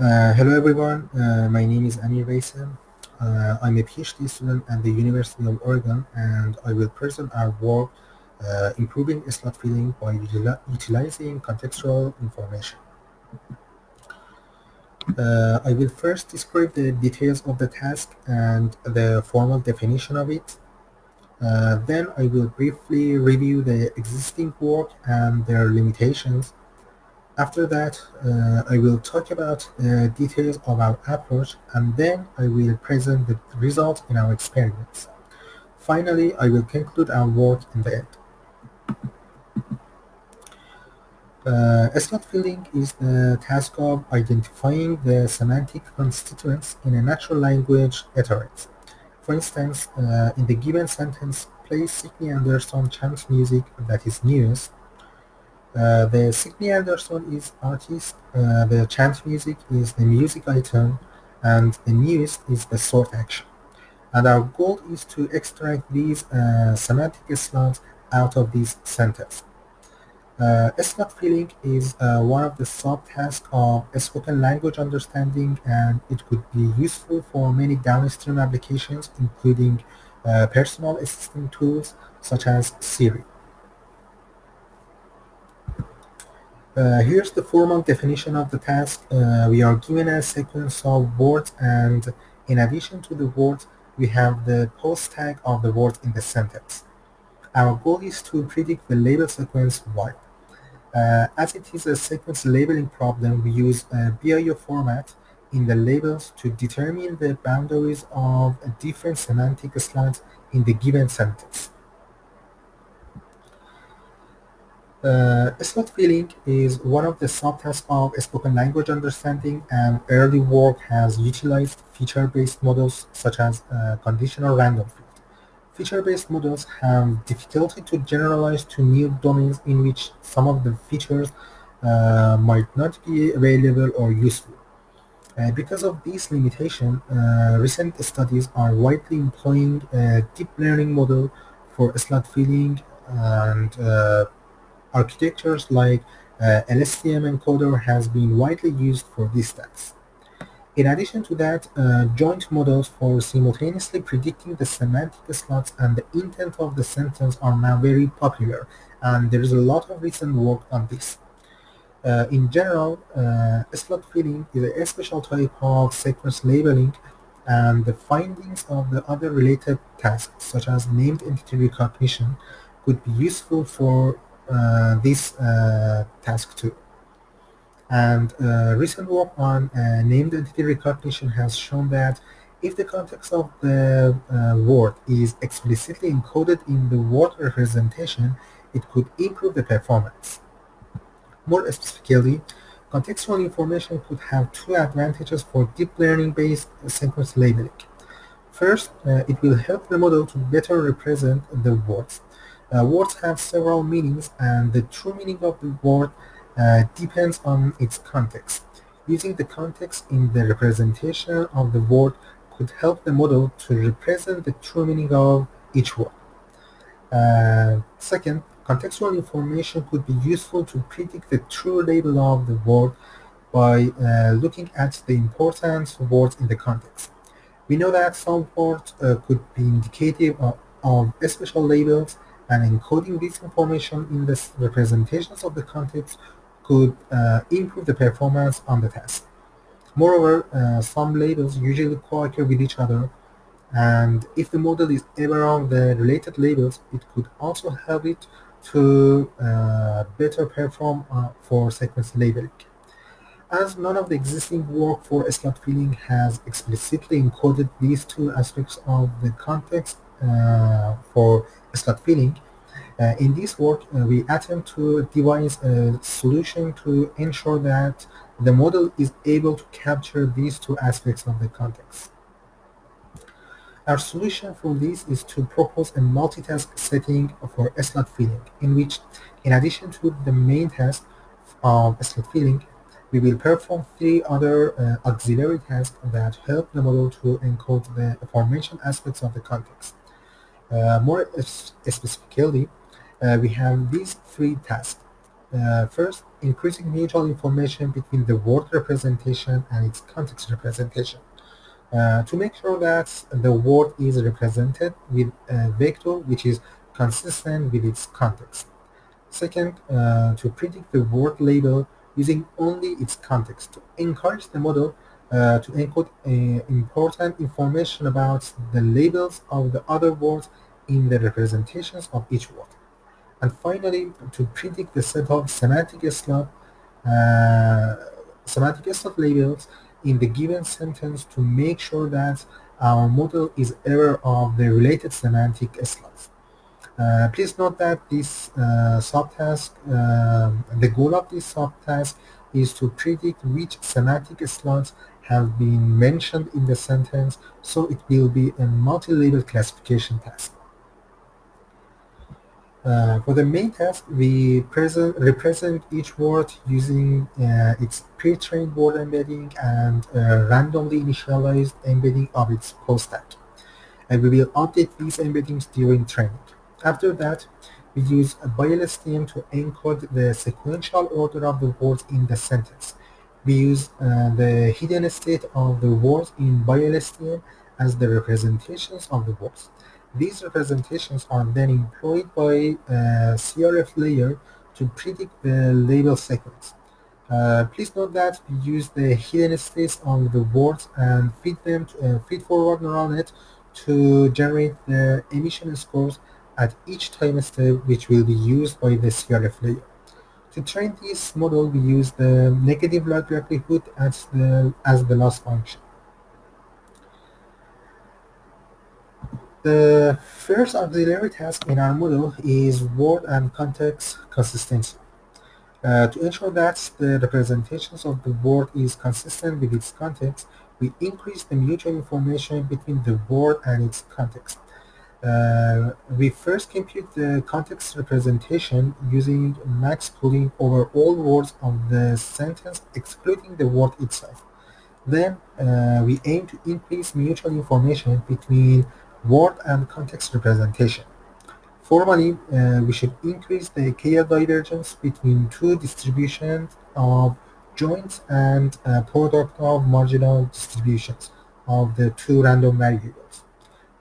Uh, hello everyone, uh, my name is Amir Veyseh. Uh, I'm a PhD student at the University of Oregon and I will present our work uh, improving slot filling by utili utilizing contextual information. Uh, I will first describe the details of the task and the formal definition of it. Then I will briefly review the existing work and their limitations after that, uh, I will talk about the details of our approach and then I will present the results in our experiments. Finally, I will conclude our work in the end. Uh, slot filling is the task of identifying the semantic constituents in a natural language utterance. For instance, uh, in the given sentence, play Signe Anderson chant music that is newest, uh, the Signe Anderson is artist, uh, the chant music is the music item, and the newest is the sort action. And our goal is to extract these uh, semantic slots out of these sentences. Uh, slot filling is uh, one of the subtasks of spoken language understanding and it could be useful for many downstream applications including uh, personal assistant tools such as Siri. Uh, here's the formal definition of the task. Uh, we are given a sequence of words and in addition to the words, we have the POS tag of the words in the sentence. Our goal is to predict the label sequence Y. Uh, as it is a sequence labeling problem, we use a BIO format in the labels to determine the boundaries of different semantic slots in the given sentence. Uh, slot filling is one of the subtasks of spoken language understanding and early work has utilized feature-based models such as uh, conditional random field. Feature-based models have difficulty to generalize to new domains in which some of the features uh, might not be available or useful. Uh, because of this limitation, uh, recent studies are widely employing a deep learning model for slot filling and uh, Architectures like uh, LSTM encoder has been widely used for this task. In addition to that, uh, joint models for simultaneously predicting the semantic slots and the intent of the sentence are now very popular, and there is a lot of recent work on this. Uh, in general, uh, slot filling is a special type of sequence labeling, and the findings of the other related tasks, such as named entity recognition, could be useful for this uh, task too. And uh, recent work on named entity recognition has shown that if the context of the word is explicitly encoded in the word representation, it could improve the performance. More specifically, contextual information could have two advantages for deep learning-based sequence labeling. First, uh, it will help the model to better represent the words. Uh, words have several meanings and the true meaning of the word uh, depends on its context. Using the context in the representation of the word could help the model to represent the true meaning of each word. Uh, second, contextual information could be useful to predict the true label of the word by uh, looking at the important words in the context. We know that some words uh, could be indicative of, of special labels and encoding this information in the representations of the context could uh, improve the performance on the test. Moreover, uh, some labels usually co-occur with each other, and if the model is aware of the related labels, it could also help it to uh, better perform uh, for sequence labeling. As none of the existing work for slot filling has explicitly encoded these two aspects of the context uh, for slot filling. Uh, in this work, uh, we attempt to devise a solution to ensure that the model is able to capture these two aspects of the context. Our solution for this is to propose a multitask setting for slot filling, in which, in addition to the main task of slot filling, we will perform three other uh, auxiliary tasks that help the model to encode the aforementioned aspects of the context. Uh, more specifically, uh, we have these three tasks. Uh, first, increasing mutual information between the word representation and its context representation. Uh, to make sure that the word is represented with a vector which is consistent with its context. Second, uh, to predict the word label using only its context to encourage the model uh, to encode uh, important information about the labels of the other words in the representations of each word. And finally, to predict the set of semantic slot, uh, semantic slot labels in the given sentence to make sure that our model is aware of the related semantic slots. Uh, please note that this uh, subtask, um, the goal of this subtask is to predict which semantic slots have been mentioned in the sentence, so it will be a multi-label classification task. Uh, for the main task, we present, represent each word using uh, its pre-trained word embedding and uh, randomly initialized embedding of its POS-tag. And we will update these embeddings during training. After that, we use a BiLSTM to encode the sequential order of the words in the sentence. We use uh, the hidden state of the words in BiLSTM as the representations of the words. These representations are then employed by a CRF layer to predict the label sequence. Uh, please note that we use the hidden states of the words and feed them to uh, feed forward neural net to generate the emission scores at each time step which will be used by the CRF layer. To train this model, we use the negative log likelihood as the, as the loss function. The first auxiliary task in our model is word and context consistency. Uh, to ensure that the representations of the word is consistent with its context, we increase the mutual information between the word and its context. Uh, we first compute the context representation using max pooling over all words of the sentence excluding the word itself. Then uh, we aim to increase mutual information between word and context representation. Formally, uh, we should increase the KL divergence between two distributions of joints and product of marginal distributions of the two random variables.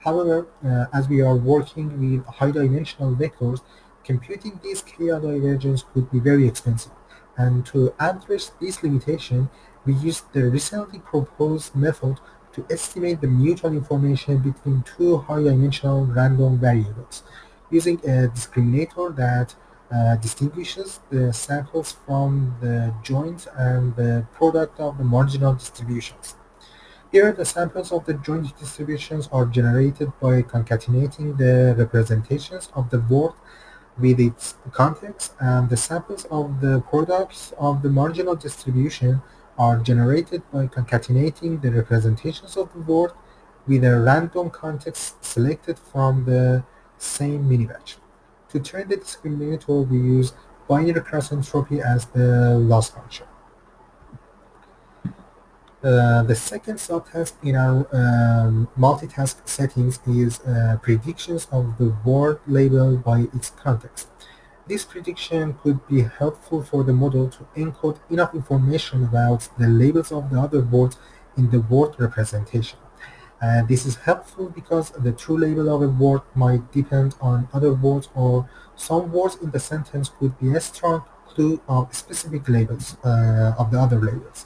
However, uh, as we are working with high-dimensional vectors, computing these KL divergence could be very expensive. And to address this limitation, we used the recently proposed method to estimate the mutual information between two high-dimensional random variables using a discriminator that uh, distinguishes the samples from the joint and the product of the marginal distributions. Here, the samples of the joint distributions are generated by concatenating the representations of the word with its context, and the samples of the products of the marginal distribution are generated by concatenating the representations of the word with a random context selected from the same mini-batch. To train the discriminator, we use binary cross entropy as the loss function. Uh, the second subtask in our um, multitask settings is uh, predictions of the word label by its context. This prediction could be helpful for the model to encode enough information about the labels of the other words in the word representation. Uh, this is helpful because the true label of a word might depend on other words or some words in the sentence could be a strong clue of specific labels uh, of the other labels.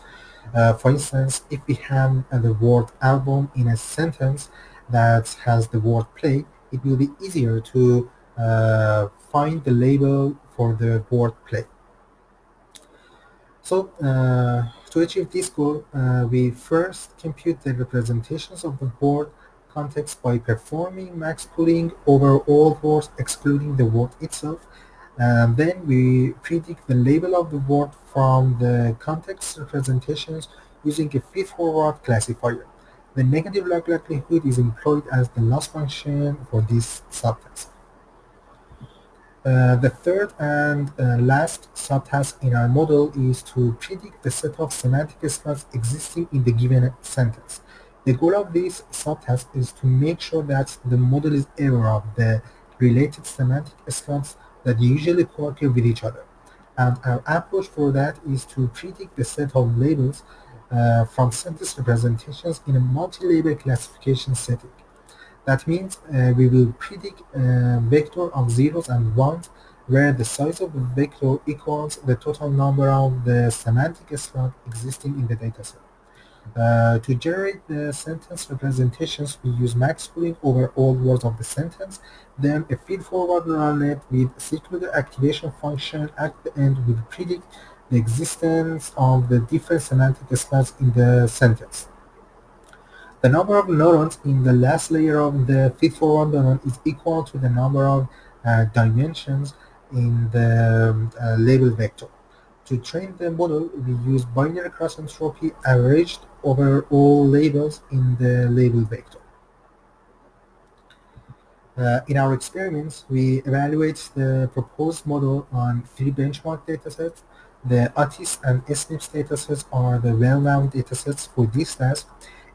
Uh, for instance, if we have uh, the word album in a sentence that has the word play, it will be easier to uh, find the label for the word play. So uh, to achieve this goal, uh, we first compute the representations of the word context by performing max pooling over all words excluding the word itself and then we predict the label of the word from the context representations using a feed-forward classifier. The negative log likelihood is employed as the loss function for this subtask. Uh, the third and uh, last subtask in our model is to predict the set of semantic slots existing in the given sentence. The goal of this subtask is to make sure that the model is aware of the related semantic slots that usually co-occur with each other. And our approach for that is to predict the set of labels uh, from sentence representations in a multi-label classification setting. That means uh, we will predict a vector of zeros and ones where the size of the vector equals the total number of the semantic slot existing in the dataset. Uh, to generate the sentence representations, we use max pooling over all words of the sentence. Then a feed-forward neural net with secluded activation function at the end will predict the existence of the different semantic slots in the sentence. The number of neurons in the last layer of the feed-forward neuron is equal to the number of uh, dimensions in the um, uh, label vector. To train the model, we use binary cross entropy averaged over all labels in the label vector. Uh, in our experiments, we evaluate the proposed model on three benchmark datasets. The ATIS and SNIPS datasets are the well-known datasets for this task.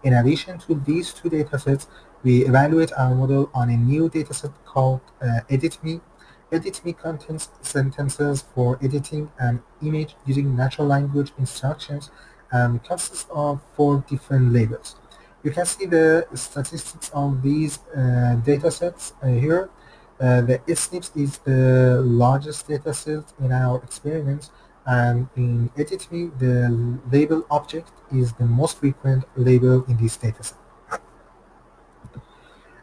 In addition to these two datasets, we evaluate our model on a new dataset called uh, EditMe EditMe contains sentences for editing an image using natural language instructions and consists of four different labels. You can see the statistics of these uh, datasets uh, here. Uh, the SNIPS is the largest dataset in our experiments and in EditMe the label object is the most frequent label in this dataset.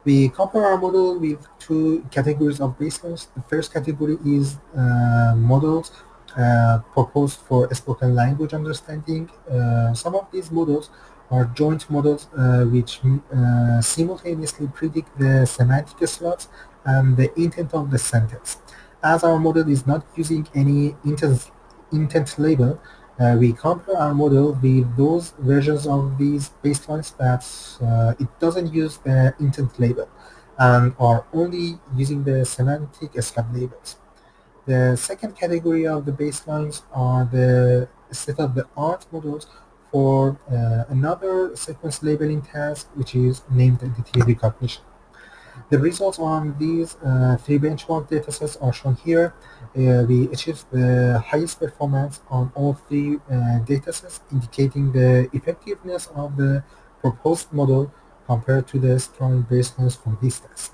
We compare our model with two categories of baselines. The first category is uh, models uh, proposed for spoken language understanding. Uh, some of these models are joint models uh, which uh, simultaneously predict the semantic slots and the intent of the sentence. As our model is not using any intent, intent label, uh, we compare our model with those versions of these baselines that uh, it doesn't use the intent label and are only using the semantic slot labels. The second category of the baselines are the state-of-the-art models for uh, another sequence labeling task which is named entity recognition. The results on these uh, three benchmark datasets are shown here. Uh, we achieved the highest performance on all three uh, datasets, indicating the effectiveness of the proposed model compared to the strong baselines from this test.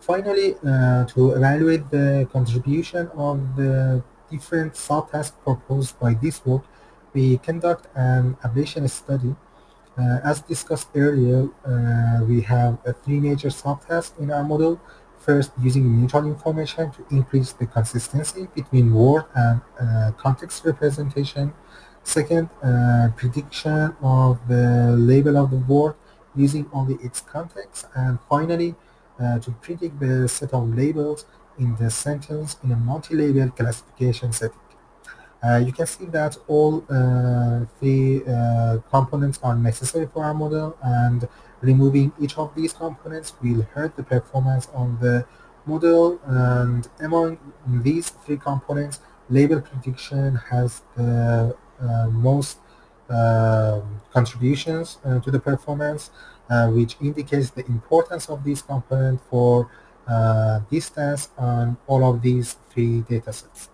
Finally, uh, to evaluate the contribution of the different subtasks proposed by this work, we conduct an ablation study as discussed earlier, uh, we have three major subtasks in our model. First, using mutual information to increase the consistency between word and uh, context representation. Second, prediction of the label of the word using only its context. And finally, to predict the set of labels in the sentence in a multi-label classification setting. Uh, you can see that all uh, three uh, components are necessary for our model and removing each of these components will hurt the performance of the model and among these three components label prediction has the uh, most uh, contributions uh, to the performance which indicates the importance of this component for distance on all of these three datasets.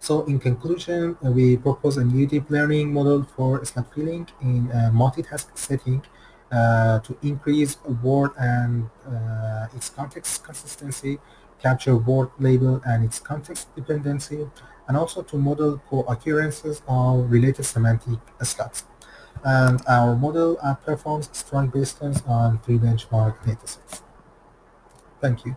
So in conclusion, uh, we propose a new deep learning model for slot filling in a multitask setting uh, to increase word and uh, its context consistency, capture word label and its context dependency, and also to model co-occurrences of related semantic slots. And our model uh, performs strong baselines on three benchmark datasets. Thank you.